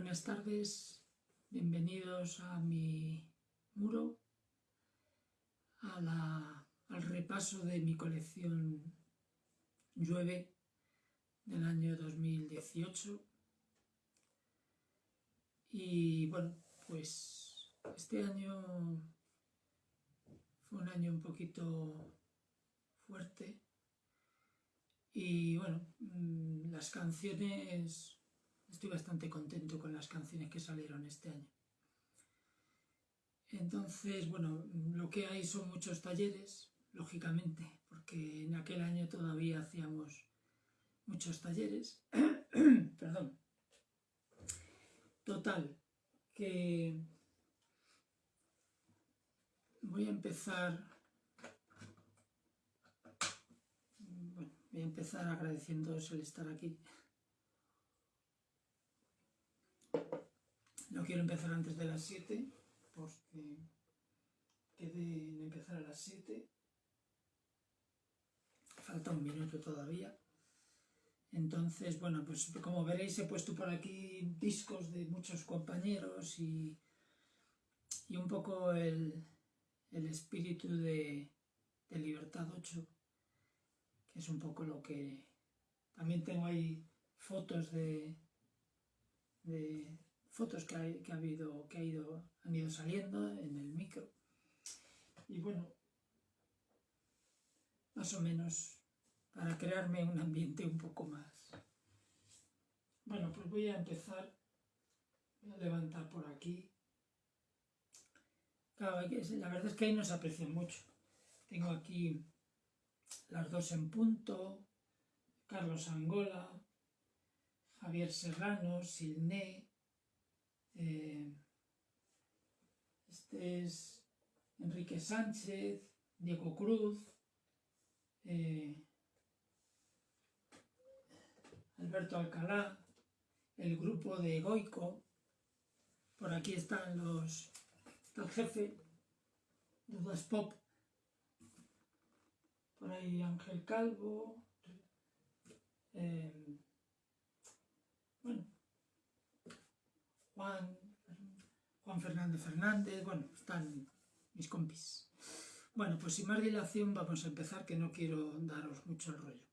Buenas tardes, bienvenidos a mi muro, al repaso de mi colección Llueve del año 2018. Y bueno, pues este año fue un año un poquito fuerte y bueno, mm, las canciones estoy bastante contento con las canciones que salieron este año. Entonces, bueno, lo que hay son muchos talleres, lógicamente, porque en aquel año todavía hacíamos muchos talleres. Perdón. Total, que voy a empezar... Bueno, voy a empezar agradeciéndoos el estar aquí. No quiero empezar antes de las 7 porque quedé en empezar a las 7. Falta un minuto todavía. Entonces, bueno, pues como veréis he puesto por aquí discos de muchos compañeros y, y un poco el, espíritu de, Libertad 8, que es un poco lo que... También tengo ahí fotos de, de fotos que, ha habido, que ha ido, han ido saliendo en el micro. Y bueno, más o menos para crearme un ambiente un poco más. Bueno, pues voy a empezar, voy a levantar por aquí. Claro, la verdad es que ahí no se aprecia mucho. Tengo aquí las dos en punto, Carlos Angola, Javier Serrano, Silné, eh, este es Enrique Sánchez, Diego Cruz, eh, Alberto Alcalá, el grupo de Goico, por aquí están los, el jefe, Dudas Pop, por ahí Ángel Calvo, eh, bueno, Juan, Juan Fernández Fernández, bueno, están mis compis. Bueno, pues sin más dilación vamos a empezar, que no quiero daros mucho el rollo.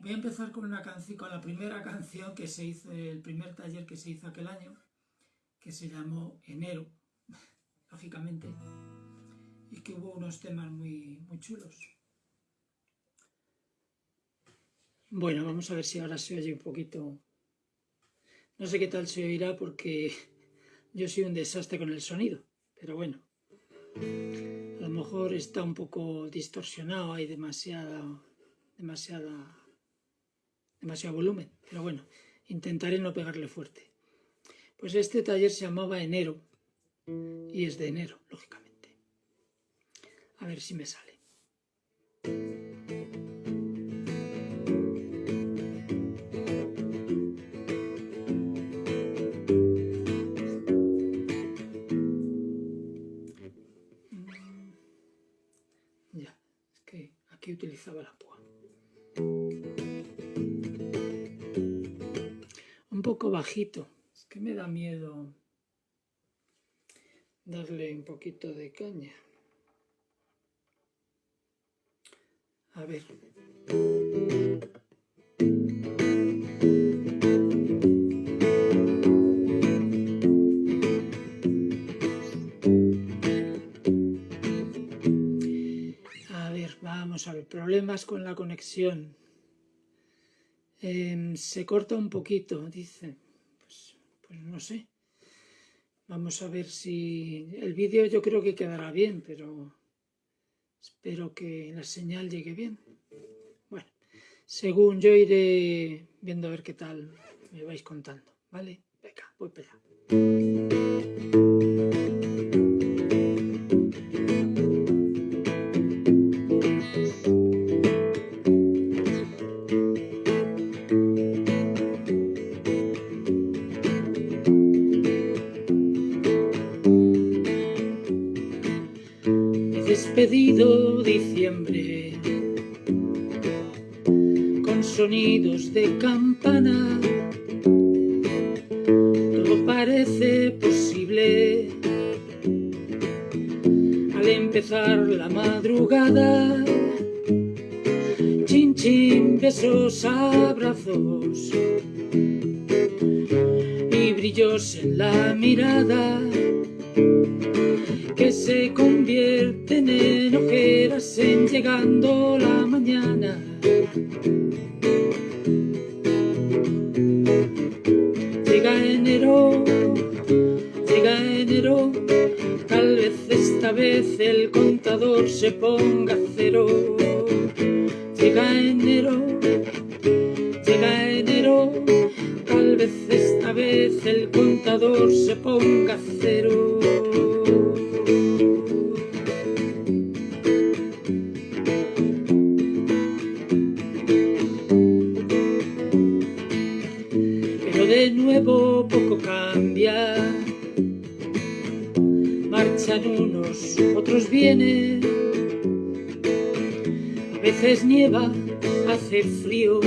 Voy a empezar con una canción, con la primera canción que se hizo, el primer taller que se hizo aquel año, que se llamó Enero, lógicamente, y que hubo unos temas muy, muy chulos. Bueno, vamos a ver si ahora se oye un poquito no sé qué tal se oirá porque yo soy un desastre con el sonido, pero bueno. A lo mejor está un poco distorsionado, hay demasiada, demasiada, demasiado volumen, pero bueno, intentaré no pegarle fuerte. Pues este taller se llamaba Enero y es de enero, lógicamente. A ver si me sale. Utilizaba la púa. Un poco bajito, es que me da miedo darle un poquito de caña. A ver. A ver, problemas con la conexión. Em, se corta un poquito, dice. Pues, pues, no sé. Vamos a ver si... El vídeo yo creo que quedará bien, pero espero que la señal llegue bien. Bueno, según yo iré viendo a ver qué tal me vais contando, ¿vale? Venga, voy para allá. Despedido diciembre con sonidos de campana parece posible. Al empezar la madrugada, chin chin, besos, abrazos y brillos en la mirada que se en llegando la mañana. Llega enero, llega enero, tal vez esta vez el contador se ponga cero. Llega enero, llega enero, tal vez esta vez el contador se ponga cero. Veces nieva, hace frío.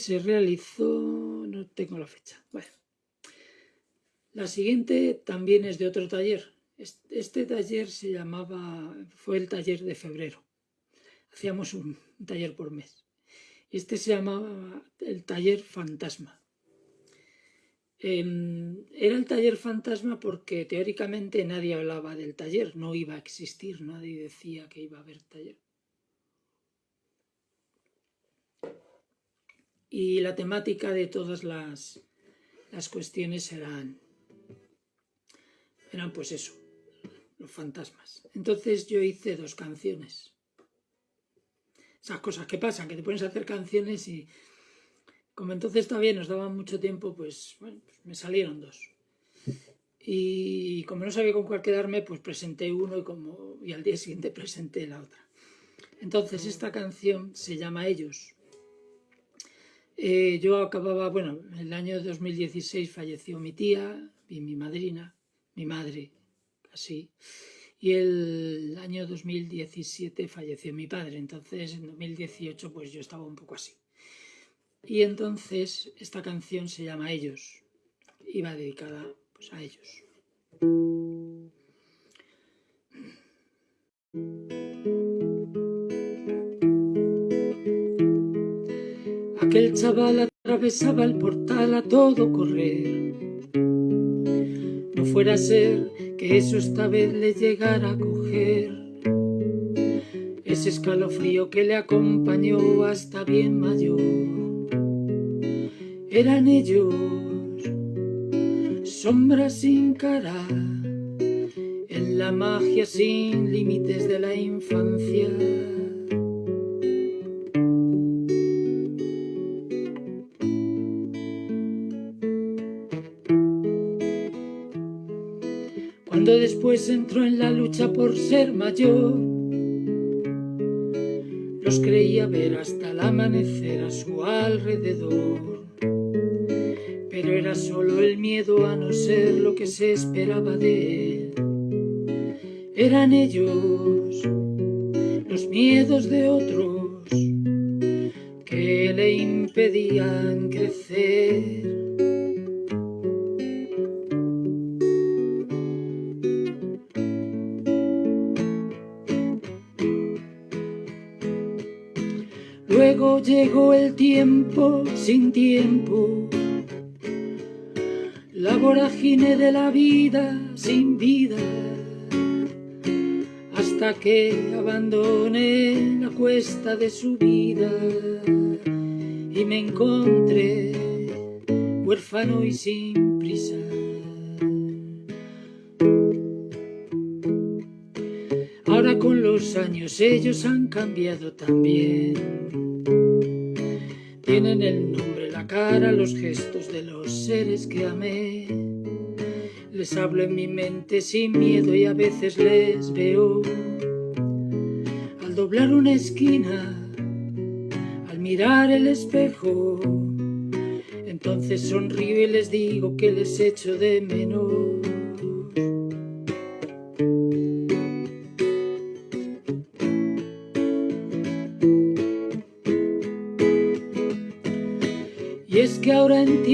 Se realizó, no tengo la fecha, bueno. La siguiente también es de otro taller. Este, taller se llamaba, fue el taller de febrero. Hacíamos un, taller por mes. Este se llamaba el taller fantasma. Eh, era el taller fantasma porque teóricamente nadie hablaba del taller, no iba a existir, nadie decía que iba a haber taller. Y la temática de todas las, las cuestiones eran, eran pues eso, los fantasmas. Entonces yo hice dos canciones. Esas cosas que pasan, que te pones a hacer canciones y como entonces todavía nos daban mucho tiempo, pues, bueno, pues me salieron dos. Y como no sabía con cuál quedarme, pues presenté uno y, como, y al día siguiente presenté la otra. Entonces esta canción se llama Ellos Eh, yo acababa, bueno, en el año 2016 falleció mi tía y mi madrina, mi madre, así. Y el año 2017 falleció mi padre, entonces en 2018 pues yo estaba un poco así. Y entonces esta canción se llama Ellos, iba dedicada pues, a ellos. Aquel chaval atravesaba el portal a todo correr. No fuera a ser que eso esta vez le llegara a coger. Ese escalofrío que le acompañó hasta bien mayor. Eran ellos, sombras sin cara, en la magia sin límites de la infancia. Después entró en la lucha por ser mayor, los creía ver hasta el amanecer a su alrededor. Pero era solo el miedo a no ser lo que se esperaba de él. Eran ellos los miedos de otros que le impedían crecer. Llegó el tiempo sin tiempo, la vorágine de la vida sin vida, hasta que abandoné la cuesta de su vida y me encontré huérfano y sin prisa. Ahora con los años ellos han cambiado también tienen el nombre, la cara, los gestos de los seres que amé. Les hablo en mi mente sin miedo y a veces les veo. Al doblar una esquina, al mirar el espejo, entonces sonrío y les digo que les echo de menos.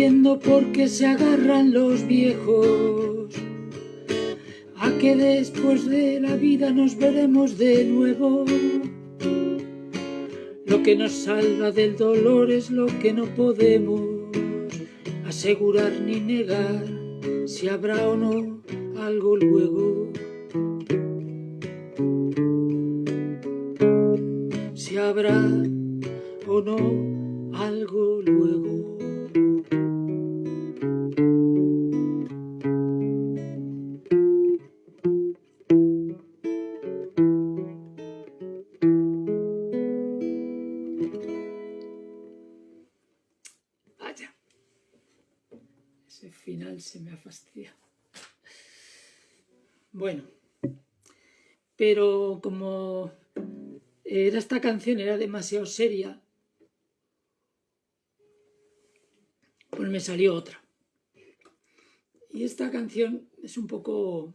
Entiendo por qué se agarran los viejos a que después de la vida nos veremos de nuevo. Lo que nos salva del dolor es lo que no podemos asegurar ni negar si habrá o no algo luego. Si habrá o no Bueno, pero como era esta canción era demasiado seria, pues me salió otra. Y esta canción es un poco,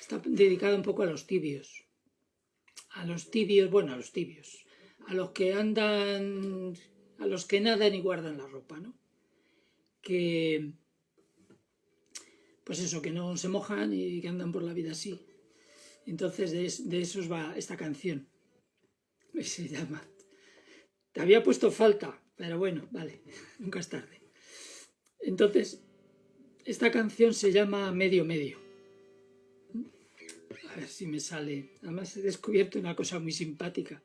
está dedicada un poco a los tibios. A los tibios, bueno, a los tibios. A los que andan, a los que nadan y guardan la ropa, ¿no? Que pues eso, que no se mojan y que andan por la vida así. Entonces de, esos va esta canción. Se llama. Te había puesto falta, pero bueno, vale, nunca es tarde. Entonces, esta canción se llama Medio Medio. A ver si me sale. Además he descubierto una cosa muy simpática.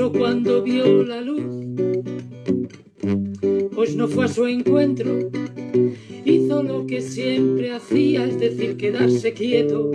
cuando vio la luz, pues no fue a su encuentro, hizo lo que siempre hacía, es decir, quedarse quieto.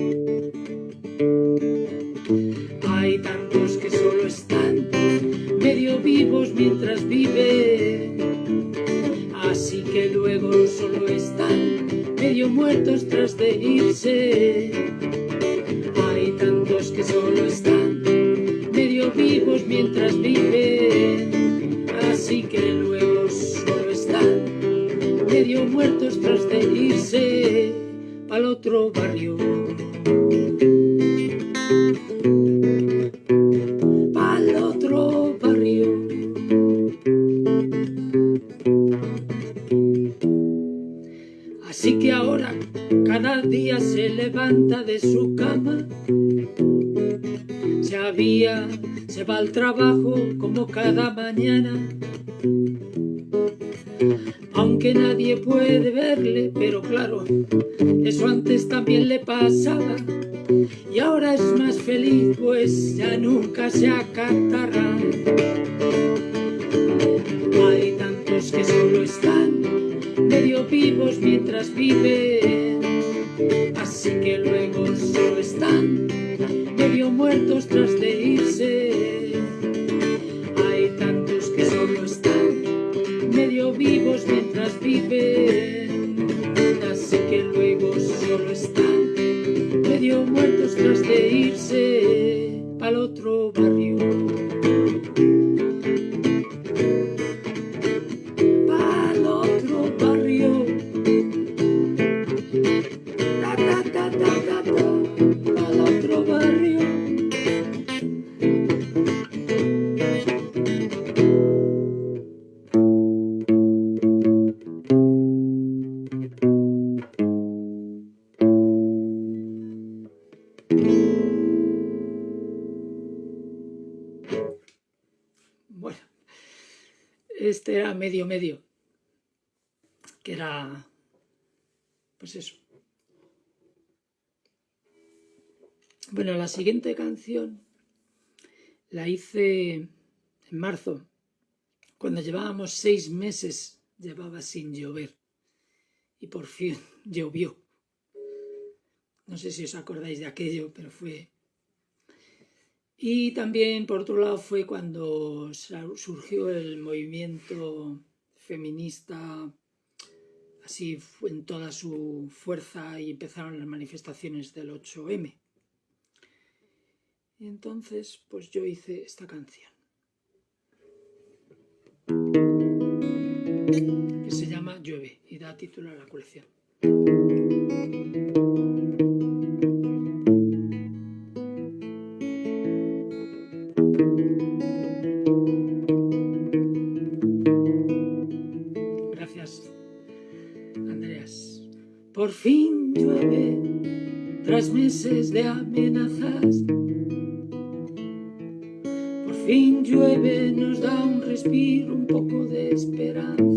Este era medio medio, que era, pues eso. Bueno, la siguiente canción la hice en marzo, cuando llevábamos seis meses, llevaba sin llover, y por fin llovió. No sé si os acordáis de aquello, pero fue y también, por otro lado, fue cuando surgió el movimiento feminista así en toda su fuerza y empezaron las manifestaciones del 8M. Y entonces, pues yo hice esta canción. Que se llama Llueve y da título a la colección. meses de amenazas. Por fin llueve, nos da un respiro, un poco de esperanza.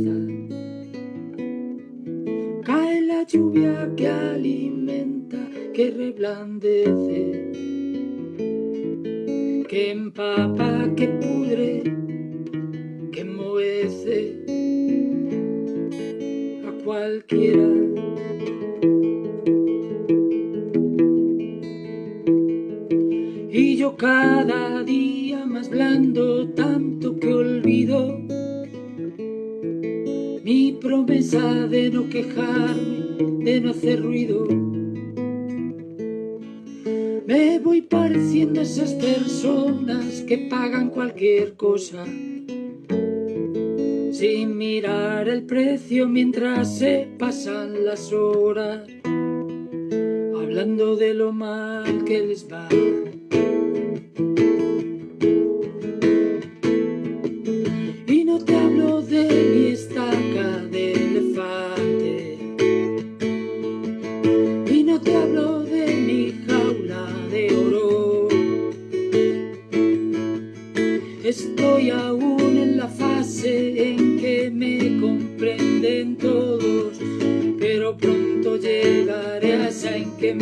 sin mirar el precio mientras se pasan las horas, hablando de lo mal que les va.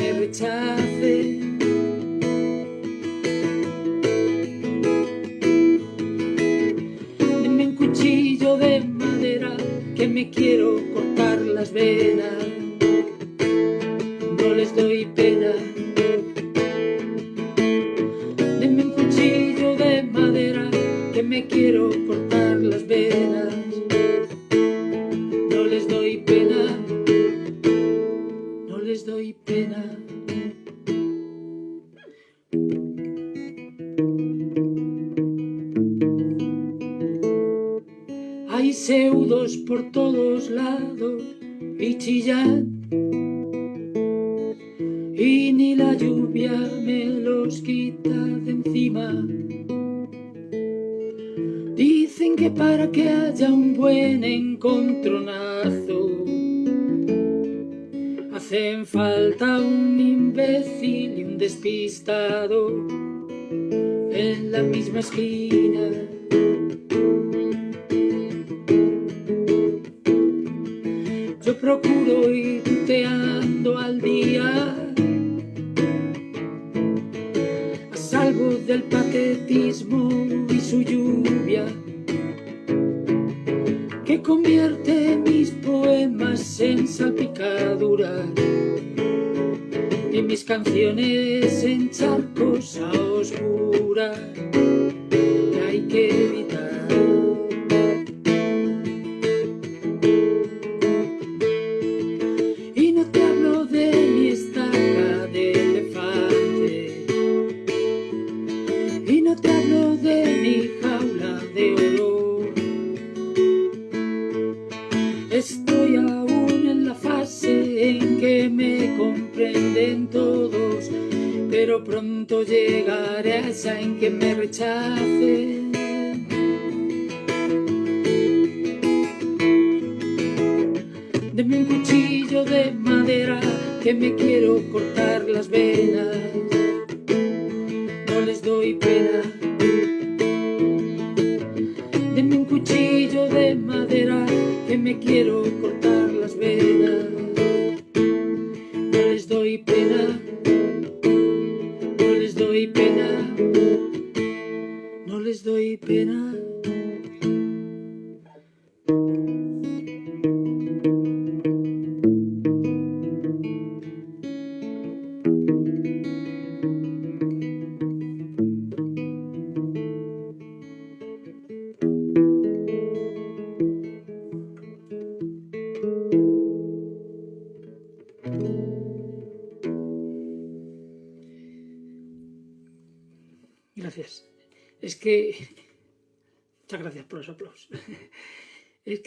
every time. give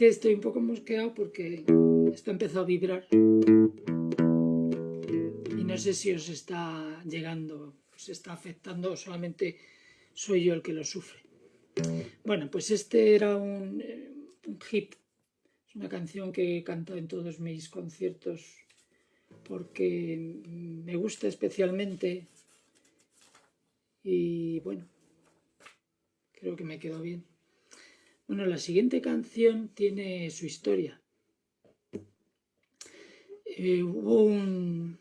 estoy un poco mosqueado porque esto empezó a vibrar. Y no sé si os está llegando, os está afectando o solamente soy yo el que lo sufre. Bueno, pues este era un, eh, un hit. Es una canción que he cantado en todos mis conciertos porque me gusta especialmente y bueno, creo que me quedó bien. Bueno, la siguiente canción tiene su historia. Eh, hubo un,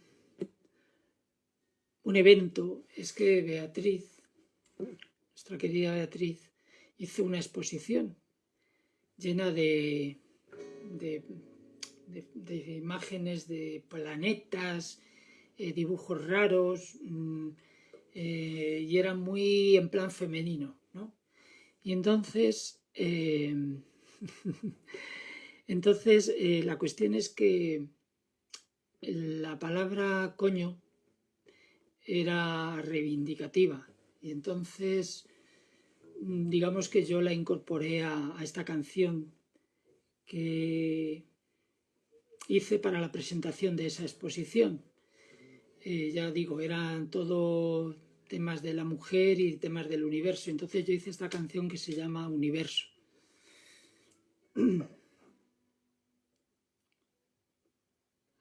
un evento, es que Beatriz, nuestra querida Beatriz, hizo una exposición llena de, de, imágenes de planetas, eh, dibujos raros, mm, eh, y era muy en plan femenino, ¿no? Y entonces, eh, entonces la cuestión es que la palabra coño era reivindicativa y entonces digamos que yo la incorporé a, esta canción que hice para la presentación de esa exposición. Eh, ya digo, eran todo temas de la mujer y temas del universo. Entonces yo hice esta canción que se llama Universo.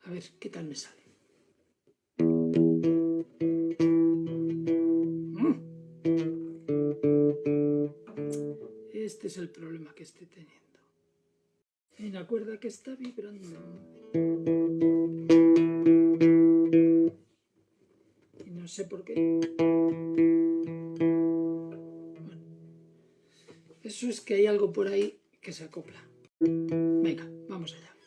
A ver qué tal me sale. Este es el problema que estoy teniendo. Hay una cuerda que está vibrando. Sé por qué. Bueno, eso es que hay algo por ahí que se acopla. Venga, vamos allá.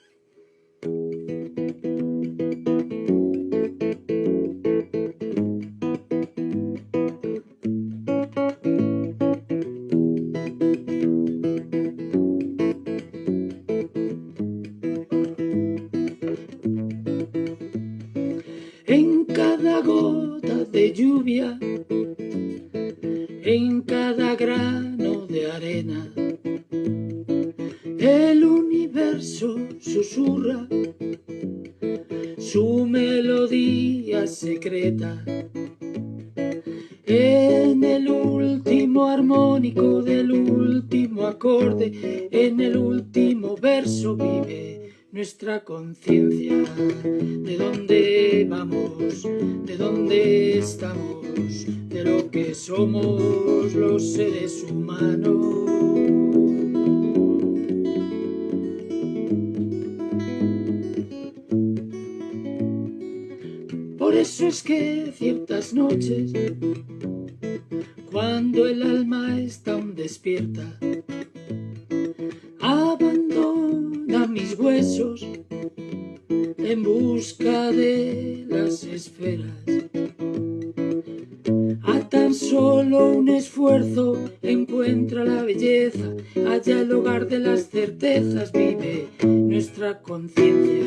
Conciencia, de dónde vamos, de dónde estamos, de lo que somos los seres humanos. Por eso es que ciertas noches, cuando el alma está aún despierta, mis huesos en busca de las esferas. A tan solo un esfuerzo encuentra la belleza, allá el hogar de las certezas vive nuestra conciencia.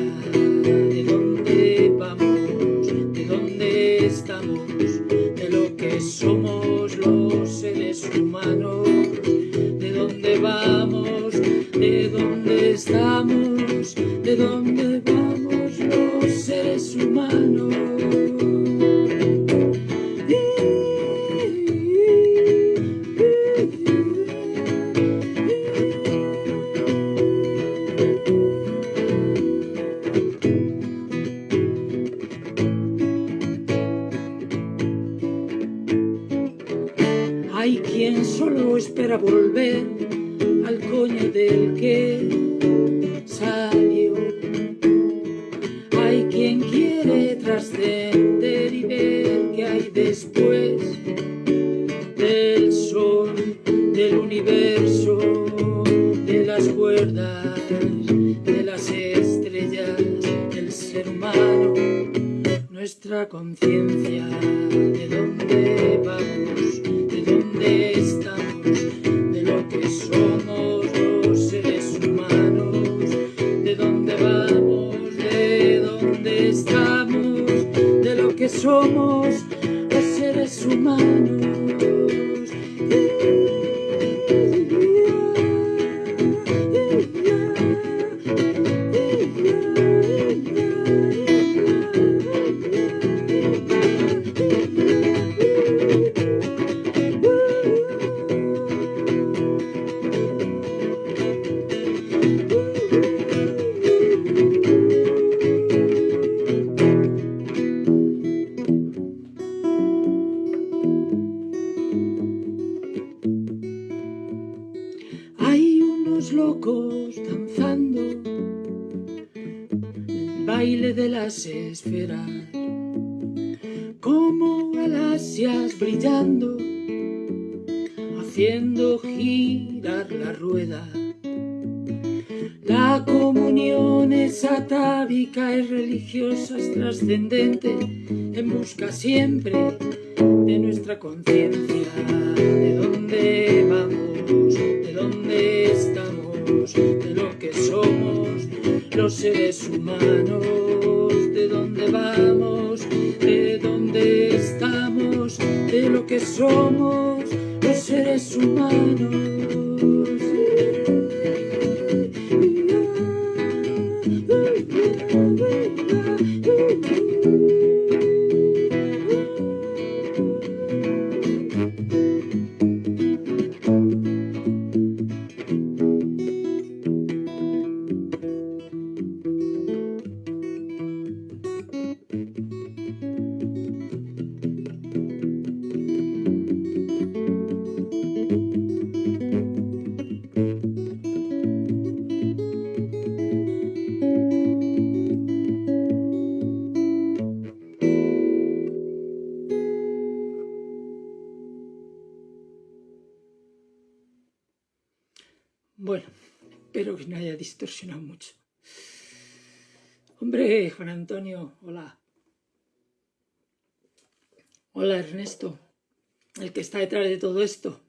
El que está detrás de todo esto.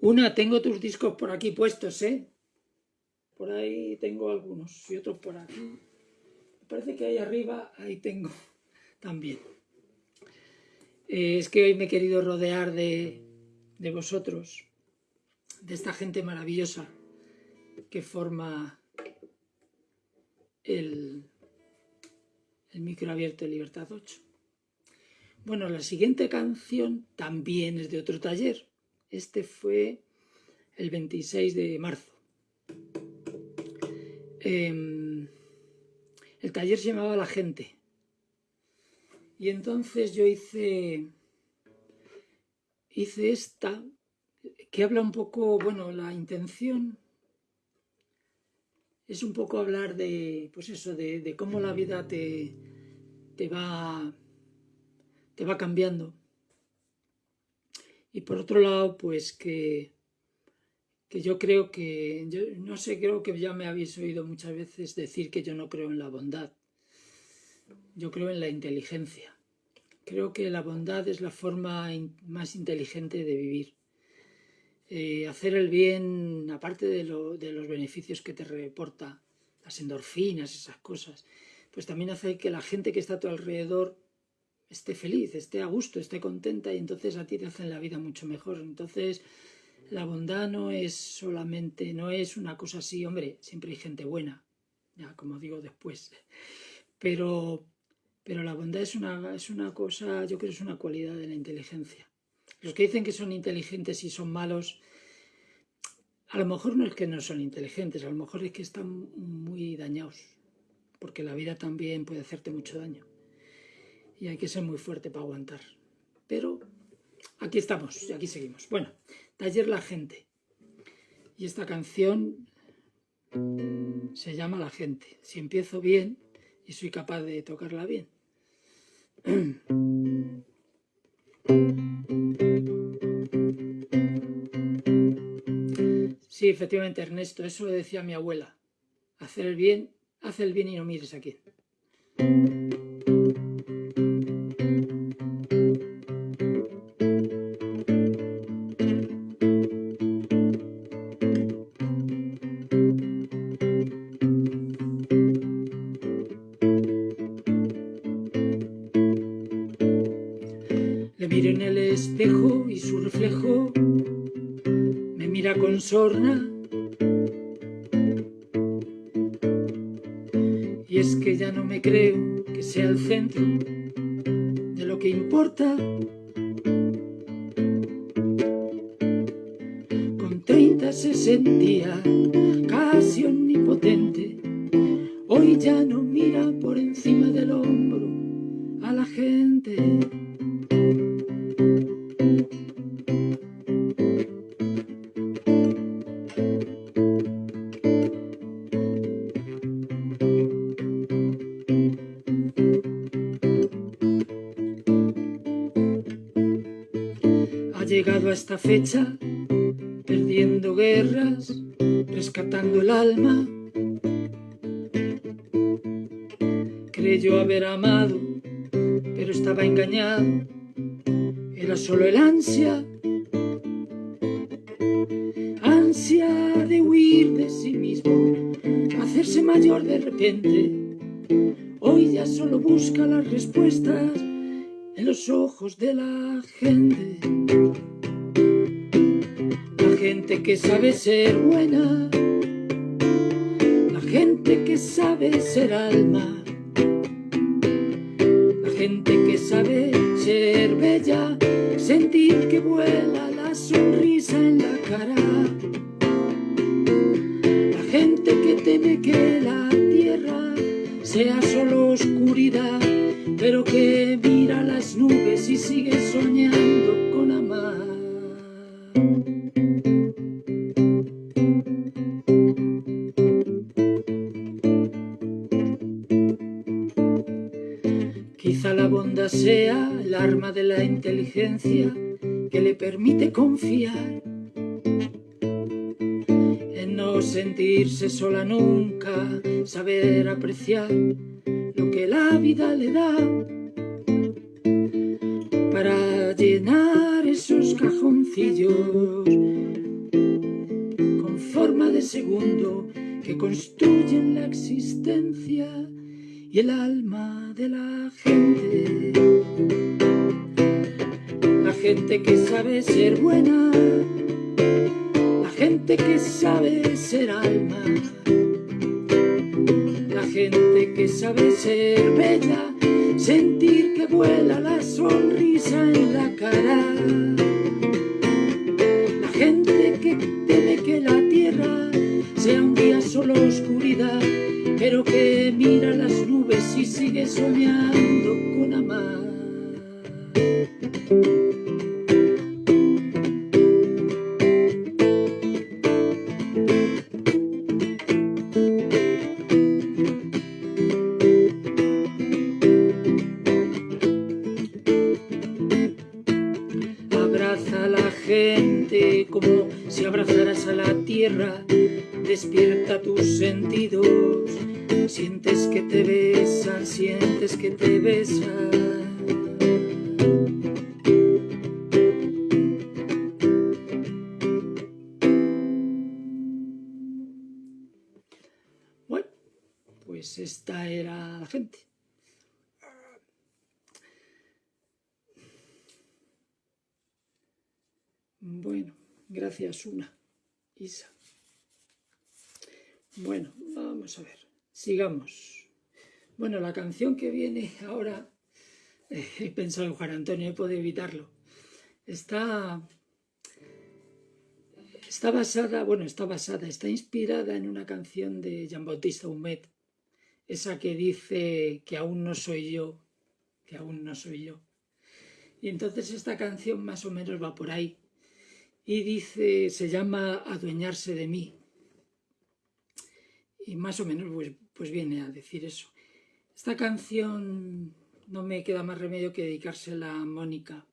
Una, tengo tus discos por aquí puestos, ¿eh? Por ahí tengo algunos y otros por aquí. Me parece que ahí arriba, ahí tengo también. Eh, es que hoy me he querido rodear de, de vosotros, de esta gente maravillosa que forma el, el micro abierto de Libertad 8. Bueno, la siguiente canción también es de otro taller. Este fue el 26 de marzo. Em, el taller se llamaba La Gente. Y entonces yo hice, hice esta, que habla un poco, bueno, la intención es un poco hablar de, pues eso, de, cómo la vida te, te, va, te va cambiando. Y por otro lado, pues que, que yo creo que, yo no sé, creo que ya me habéis oído muchas veces decir que yo no creo en la bondad. Yo creo en la inteligencia. Creo que la bondad es la forma más inteligente de vivir. Eh, hacer el bien, aparte de, los beneficios que te reporta, las endorfinas, esas cosas, pues también hace que la gente que está a tu alrededor esté feliz, esté a gusto, esté contenta y entonces a ti te hacen la vida mucho mejor. Entonces la bondad no es solamente, no es una cosa así, hombre, siempre hay gente buena, ya como digo después, pero, pero la bondad es una, es una cosa, yo creo que es una cualidad de la inteligencia. Los que dicen que son inteligentes y son malos, a lo mejor no es que no son inteligentes, a lo mejor es que están muy dañados, porque la vida también puede hacerte mucho daño. Y hay que ser muy fuerte para aguantar. Pero aquí estamos y aquí seguimos. Bueno, Taller La Gente. Y esta canción se llama La Gente. Si empiezo bien y soy capaz de tocarla bien. Sí, efectivamente, Ernesto, eso lo decía mi abuela. Hacer el bien, haz el bien y no mires a quién. Y es que ya no me creo que sea el centro de lo que importa. Esta fecha, buena, la gente que sabe ser alma, la gente que sabe ser bella, sentir que vuela la sonrisa en la cara. La gente que teme que la tierra sea arma de la inteligencia que le permite confiar en no sentirse sola nunca, saber apreciar lo que la vida le da para llenar esos cajoncillos con forma de segundo que construyen la existencia y el alma de la gente. La gente que sabe ser buena, la gente que sabe ser alma, la gente que sabe ser bella, sentir que vuela la sonrisa en la cara. La gente que teme que la tierra sea un día solo oscuridad, pero que mira las nubes y sigue soñando una, Isa. Bueno, vamos a ver, sigamos. Bueno, la canción que viene ahora, he pensado en Juan Antonio, he podido evitarlo. Está, está basada, bueno, está basada, está inspirada en una canción de Jean Bautista Humet, esa que dice que aún no soy yo, que aún no soy yo. Y entonces esta canción más o menos va por ahí y dice, se llama Adueñarse de mí. Y más o menos pues, pues viene a decir eso. Esta canción no me queda más remedio que dedicársela a Mónica,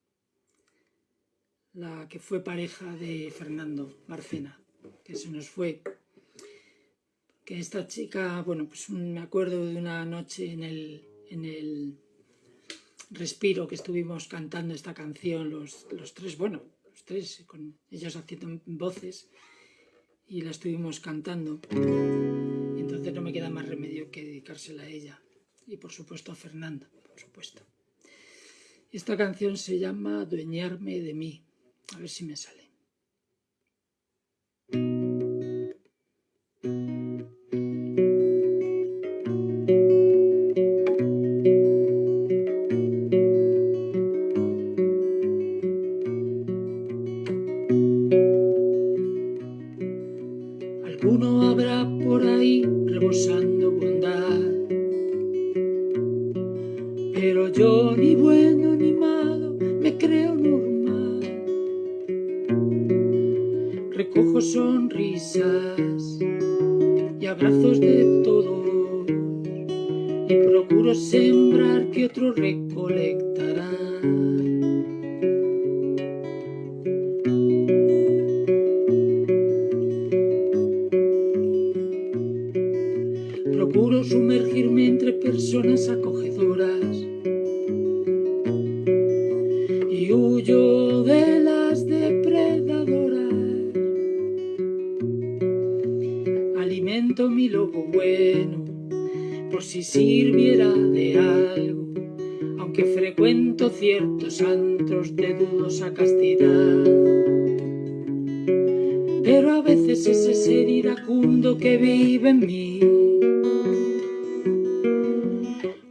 la que fue pareja de Fernando Marcena, que se nos fue. Que esta chica, bueno, pues me acuerdo de una noche en el, en el respiro que estuvimos cantando esta canción, los, los tres, bueno, tres, con ellas haciendo voces y la estuvimos cantando. Entonces no me queda más remedio que dedicársela a ella y por supuesto a Fernanda, por supuesto. Esta canción se llama Dueñarme de mí. A ver si me sale. De las depredadoras. Alimento mi lobo bueno por si sirviera de algo, aunque frecuento ciertos antros de dudosa castidad. Pero a veces ese ser iracundo que vive en mí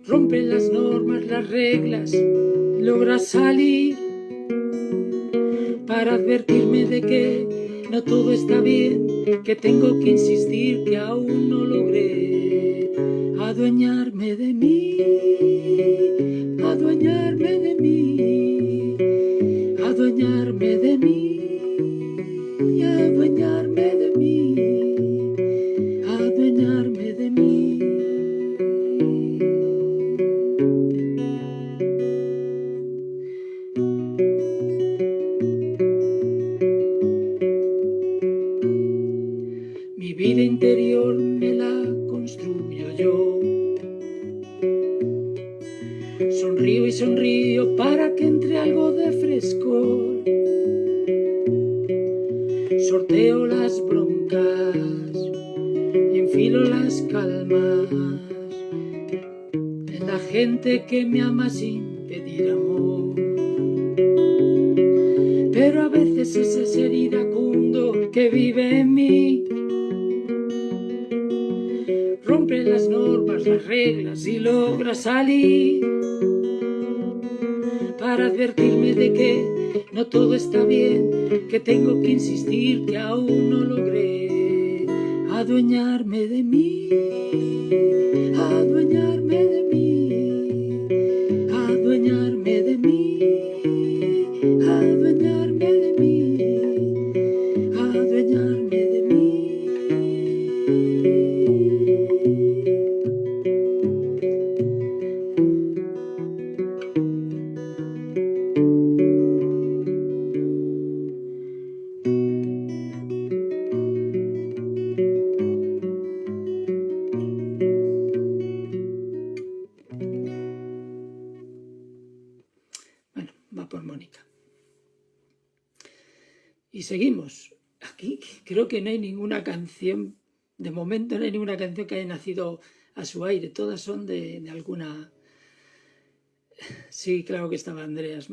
rompe las normas, las reglas, logra salir advertirme de que no todo está bien, que tengo que insistir que aún no logré que no hay ninguna canción, de momento no hay ninguna canción que haya nacido a su aire, todas son de, alguna... Sí, claro que estaba Andreas.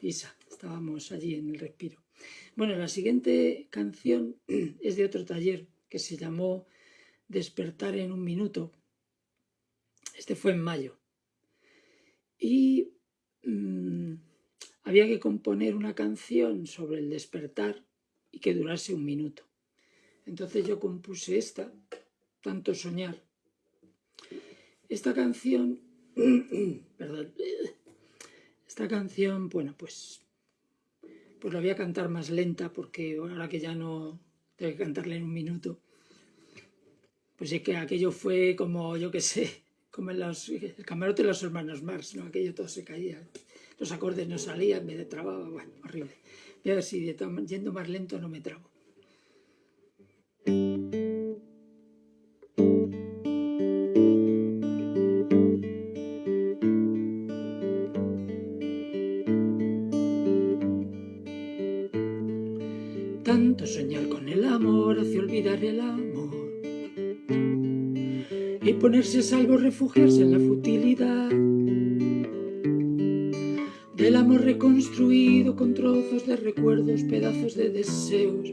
Isa, estábamos allí en el respiro. Bueno, la siguiente canción es de otro taller que se llamó Despertar en un minuto. Este fue en mayo. Y mmm, había que componer una canción sobre el despertar y que durase un minuto. Entonces yo compuse esta, Tanto Soñar. Esta canción, perdón, esta canción, bueno, pues, pues la voy a cantar más lenta porque ahora que ya no tengo que cantarla en un minuto, pues es que aquello fue como, yo qué sé, como en los, el camarote de los hermanos Marx, ¿no? Aquello todo se caía, los acordes no salían, me trababa, bueno, horrible. Voy a ver si yendo más lento no me trabo. Ponerse a salvo, refugiarse en la futilidad del amor reconstruido con trozos de recuerdos, pedazos de deseos,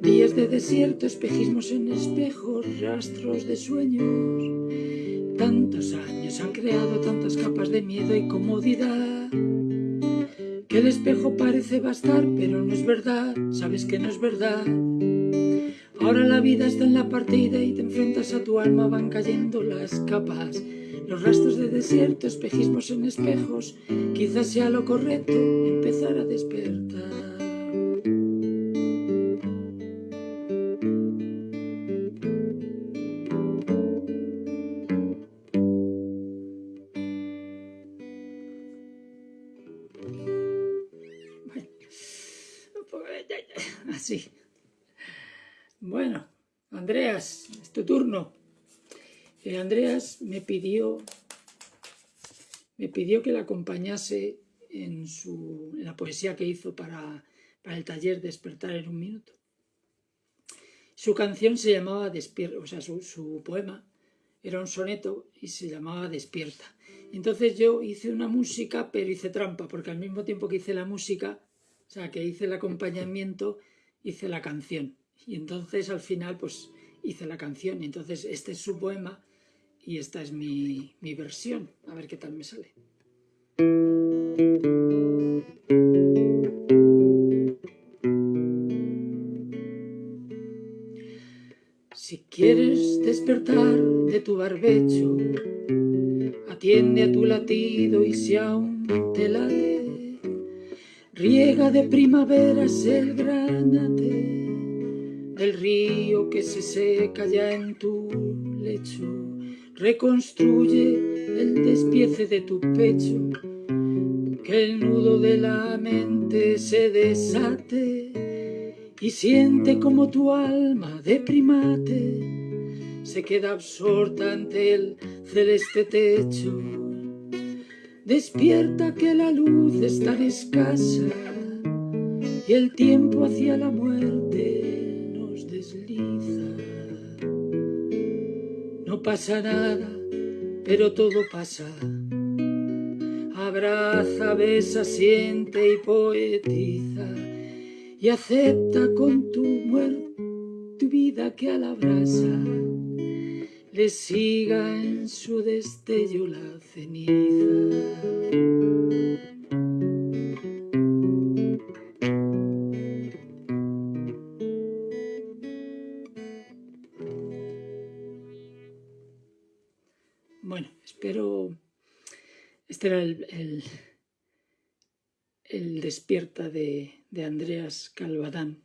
días de desierto, espejismos en espejos, rastros de sueños. Tantos años han creado tantas capas de miedo y comodidad que el espejo parece bastar, pero no es verdad, sabes que no es verdad. Ahora la vida está en la partida y te enfrentas a tu alma, van cayendo las capas. Los rastros de desierto, espejismos en espejos, quizás sea lo correcto empezar a despertar. Eh, Andreas me pidió, me pidió que la acompañase en, su, la poesía que hizo para, el taller Despertar en un minuto. Su canción se llamaba Despierta, o sea, su, poema era un soneto y se llamaba Despierta. Entonces yo hice una música, pero hice trampa, porque al mismo tiempo que hice la música, o sea, que hice el acompañamiento, hice la canción. Y entonces al final, pues hice la canción. Entonces este es su poema y esta es mi, mi versión. A ver qué tal me sale. Si quieres despertar de tu barbecho, atiende a tu latido y si aún te late, riega de primaveras el granate del río que se seca ya en tu lecho, reconstruye el despiece de tu pecho que el nudo de la mente se desate y siente como tu alma de primate se queda absorta ante el celeste techo. Despierta que la luz está escasa y el tiempo hacia la muerte Pasa nada, pero todo pasa abraza, besa, siente y poetiza y acepta con tu muerte tu vida que a la brasa le siga en su destello la ceniza. Este era el, el, despierta de, Andreas Calvadán.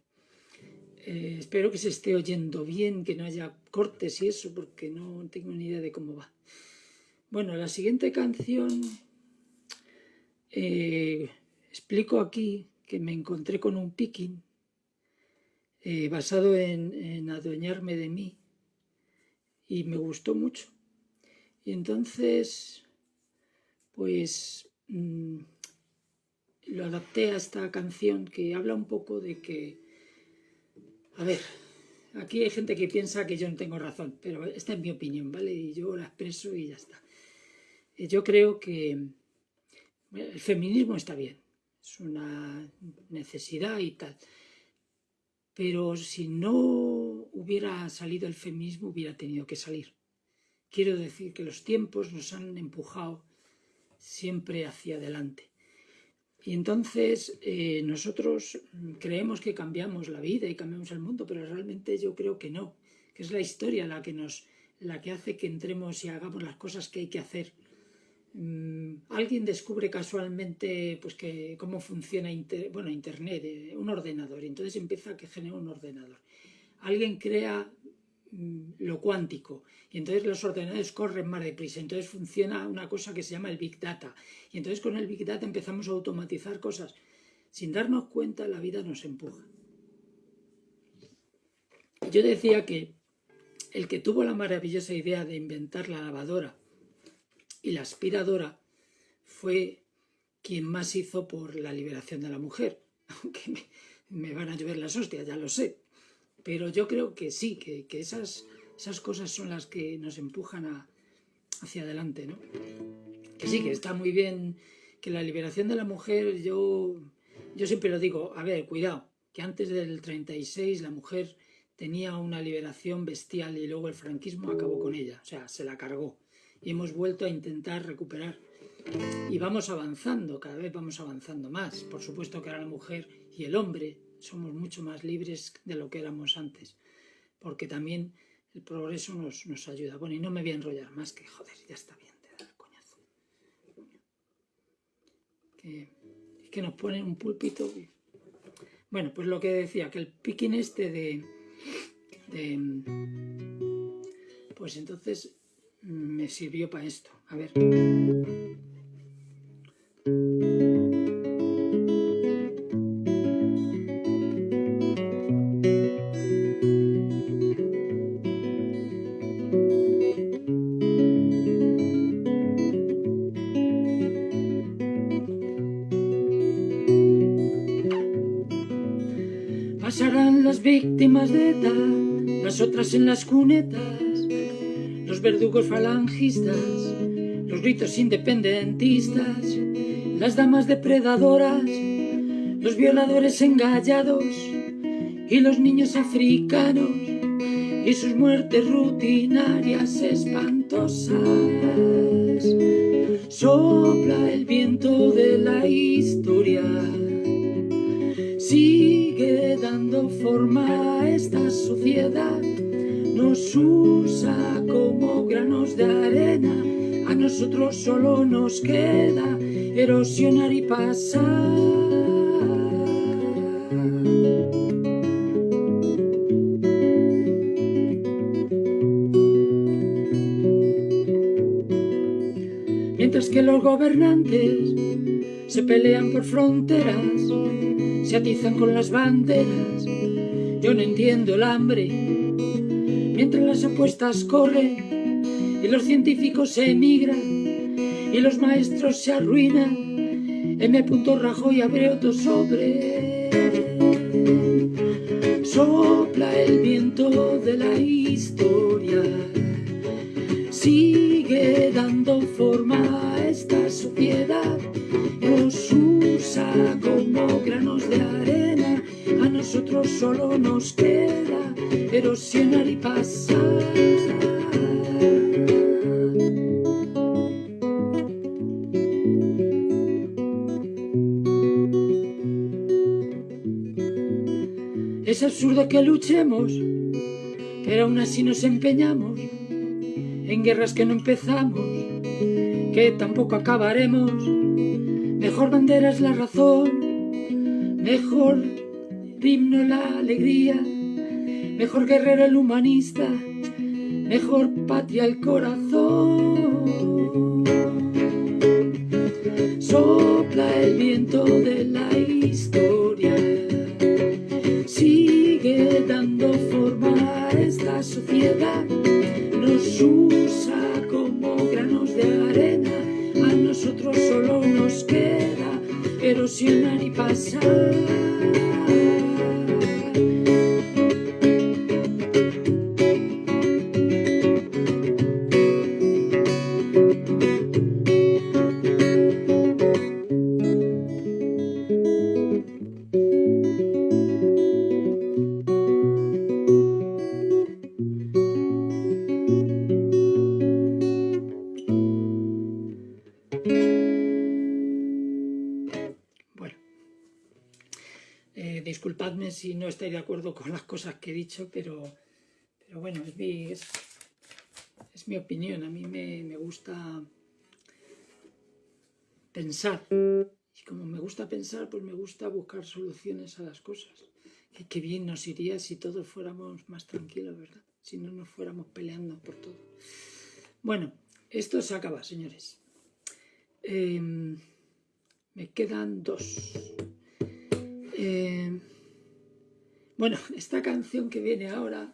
Eh, espero que se esté oyendo bien, que no haya cortes y eso, porque no tengo ni idea de cómo va. Bueno, la siguiente canción eh, explico aquí que me encontré con un picking eh, basado en, en adueñarme de mí y me gustó mucho. Y entonces pues mm, lo adapté a esta canción que habla un poco de que, a ver, aquí hay gente que piensa que yo no tengo razón, pero esta es mi opinión, ¿vale? Y yo la expreso y ya está. Eh, yo creo que el feminismo está bien, es una necesidad y tal, pero si no hubiera salido el feminismo hubiera tenido que salir. Quiero decir que los tiempos nos han empujado siempre hacia adelante. Y entonces eh, nosotros creemos que cambiamos la vida y cambiamos el mundo, pero realmente yo creo que no, que es la historia la que nos la que hace que entremos y hagamos las cosas que hay que hacer. Mm, alguien descubre casualmente pues que cómo funciona bueno, internet, eh, un ordenador, y entonces empieza a que genera un ordenador. Alguien crea lo cuántico y entonces los ordenadores corren más deprisa, entonces funciona una cosa que se llama el Big Data y entonces con el Big Data empezamos a automatizar cosas. Sin darnos cuenta la vida nos empuja. Yo decía que el que tuvo la maravillosa idea de inventar la lavadora y la aspiradora fue quien más hizo por la liberación de la mujer, aunque me, me van a llover las hostias, ya lo sé, pero yo creo que sí, que, esas, esas cosas son las que nos empujan hacia adelante, ¿no? Que sí, que está muy bien que la liberación de la mujer, yo, yo siempre lo digo, a ver, cuidado, que antes del 36 la mujer tenía una liberación bestial y luego el franquismo acabó con ella, o sea, se la cargó. Y hemos vuelto a intentar recuperar. Y vamos avanzando, cada vez vamos avanzando más. Por supuesto que ahora la mujer y el hombre somos mucho más libres de lo que éramos antes, porque también el progreso nos, nos ayuda. Bueno, y no me voy a enrollar más, que joder, ya está bien de dar el coñazo. Que, que nos ponen un púlpito. Bueno, pues lo que decía, que el piquín este de, de pues entonces me sirvió para esto. A ver. Otras en las cunetas, los verdugos falangistas, los gritos independentistas, las damas depredadoras, los violadores engallados y los niños africanos y sus muertes rutinarias espantosas. Sopla el viento de la historia, forma esta sociedad, nos usa como granos de arena, a nosotros solo nos queda erosionar y pasar. que los gobernantes se pelean por fronteras, se atizan con las banderas. Yo no entiendo el hambre, mientras las apuestas corren y los científicos se emigran y los maestros se arruinan. M. Rajoy abre otro sobre. Que luchemos, pero aún así nos empeñamos en guerras que no empezamos, que tampoco acabaremos. Mejor bandera es la razón, mejor himno la alegría, mejor guerrero el humanista, mejor patria el corazón. Sopla el viento de la historia, nos usa como granos de arena, a nosotros solo nos queda erosionar y pasar. Si no estáis de acuerdo con las cosas que he dicho, pero, pero bueno, es mi, es, mi opinión. A mí me, gusta pensar. Y como me gusta pensar, pues me gusta buscar soluciones a las cosas. Que qué bien nos iría si todos fuéramos más tranquilos, ¿verdad? Si no nos fuéramos peleando por todo. Bueno, esto se acaba, señores. Em, me quedan dos. Eh, bueno, esta canción que viene ahora,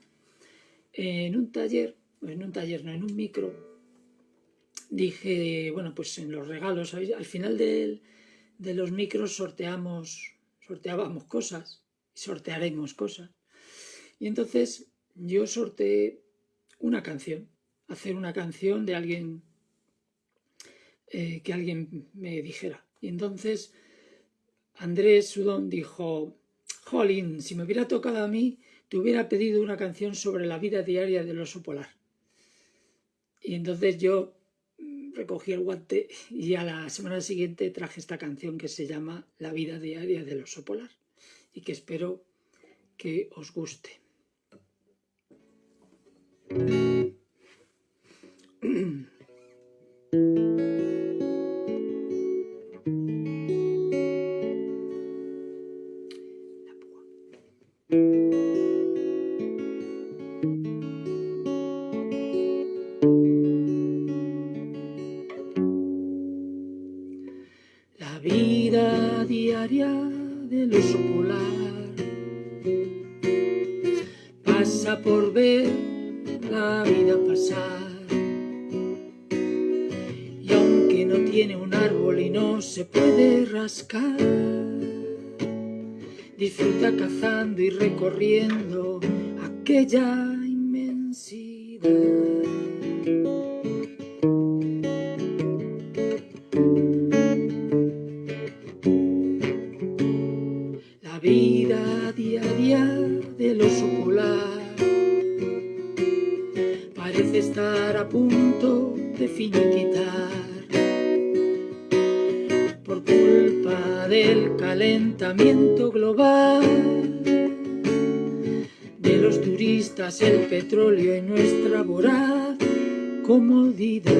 en un taller, en un taller, no, en un micro, dije, bueno, pues en los regalos, al final de, los micros sorteamos, sorteábamos cosas, sortearemos cosas. Y entonces yo sorteé una canción, hacer una canción de alguien eh, que alguien me dijera. Y entonces Andrés Sudón dijo, Jolín, si me hubiera tocado a mí, te hubiera pedido una canción sobre la vida diaria del oso polar. Y entonces yo mm, recogí el guante y a la semana siguiente traje esta canción que se llama La vida diaria del oso polar y que espero que os guste. Disfruta cazando y recorriendo aquella inmensidad. La vida día a día del oso polar parece estar a punto de finiquitar. Calentamiento global, de los turistas, el petróleo y nuestra voraz comodidad.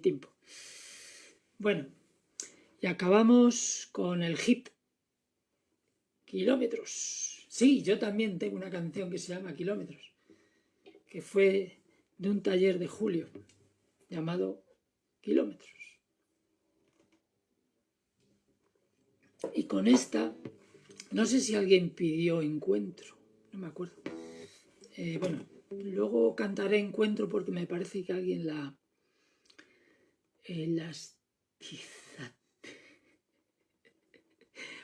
Tiempo. Bueno, y acabamos con el hit Kilómetros. Sí, yo también tengo una canción que se llama Kilómetros, que fue de un taller de Julio, llamado Kilómetros. Y con esta, no sé si alguien pidió encuentro, no me acuerdo. Eh, bueno, luego cantaré encuentro porque me parece que alguien la... Las...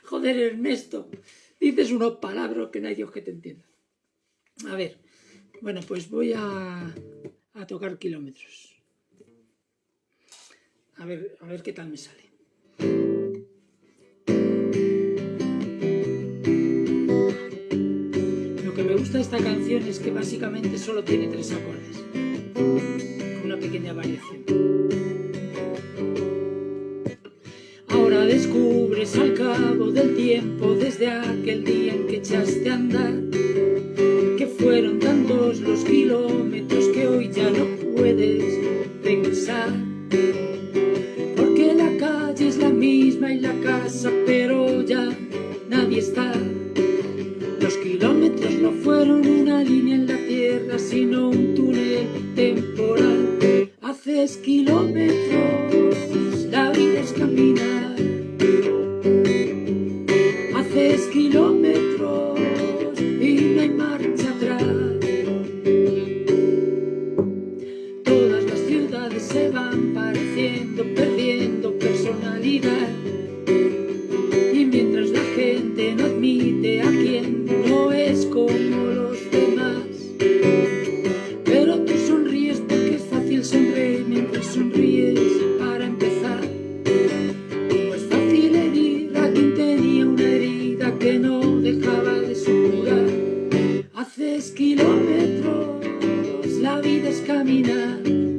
Joder, Ernesto, dices unos palabras que no hay Dios que te entienda. A ver, bueno, pues voy a, a tocar kilómetros. A ver, a ver qué tal me sale. Lo que me gusta de esta canción es que básicamente solo tiene tres acordes, con una pequeña variación. Al cabo del tiempo desde aquel día en que echaste a andar que fueron tantos los kilómetros que hoy ya no puedes regresar. Porque la calle es la misma y la casa pero ya nadie está. Los kilómetros no fueron una línea en la tierra sino un túnel temporal. Haces kilómetros la vida es caminar.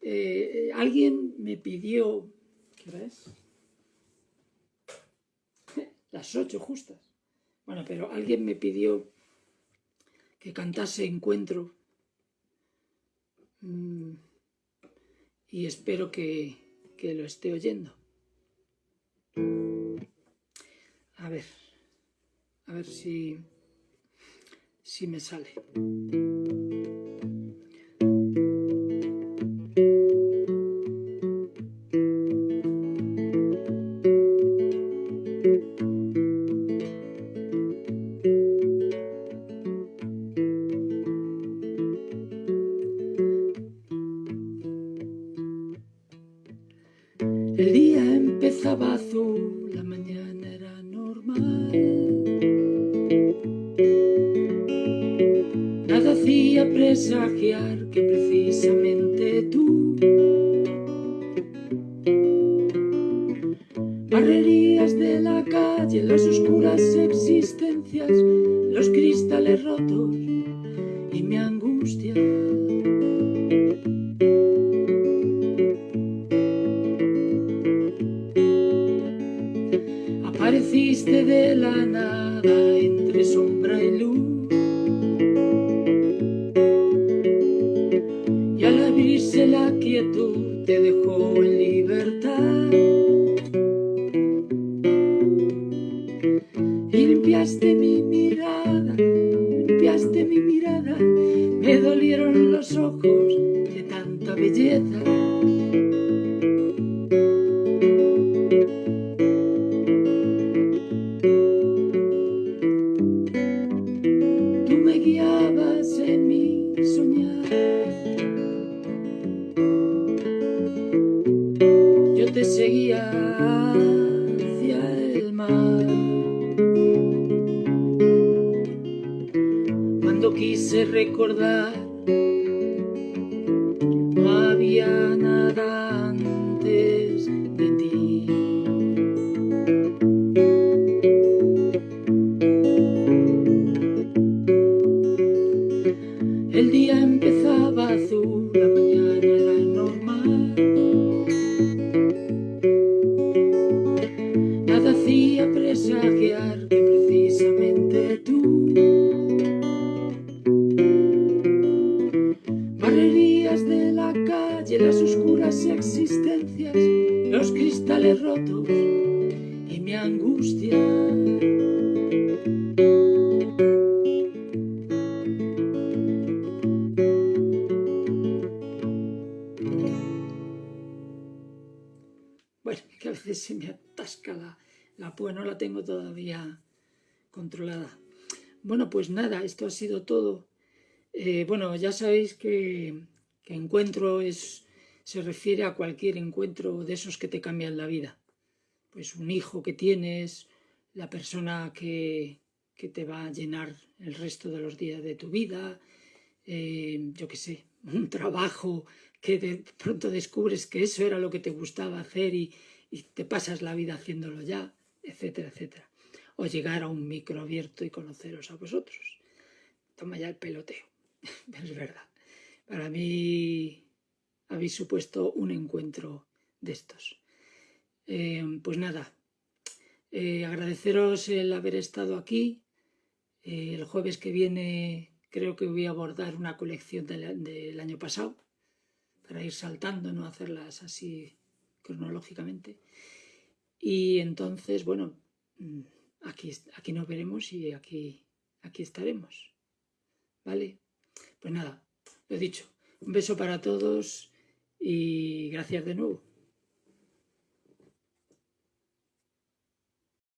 Eh, alguien me pidió, ¿qué es? Las ocho justas. Bueno, pero alguien me pidió que cantase Encuentro mm, y espero que, que lo esté oyendo. A ver, a ver si, si me sale. cuando quise recordar Pues nada, esto ha sido todo. Eh, bueno, ya sabéis que, encuentro es, se refiere a cualquier encuentro de esos que te cambian la vida. Pues un hijo que tienes, la persona que, que te va a llenar el resto de los días de tu vida, eh, yo qué sé, un trabajo que de pronto descubres que eso era lo que te gustaba hacer y, y te pasas la vida haciéndolo ya, etcétera, etcétera. O llegar a un micro abierto y conoceros a vosotros. Toma ya el peloteo, es verdad. Para mí habéis supuesto un encuentro de estos. Eh, pues nada, eh, agradeceros el haber estado aquí. Eh, el jueves que viene creo que voy a abordar una colección del, año pasado para ir saltando, no hacerlas así cronológicamente. Y entonces, bueno, mm, aquí, aquí nos veremos y aquí, aquí estaremos. ¿Vale? Pues nada, lo dicho. Un beso para todos y gracias de nuevo.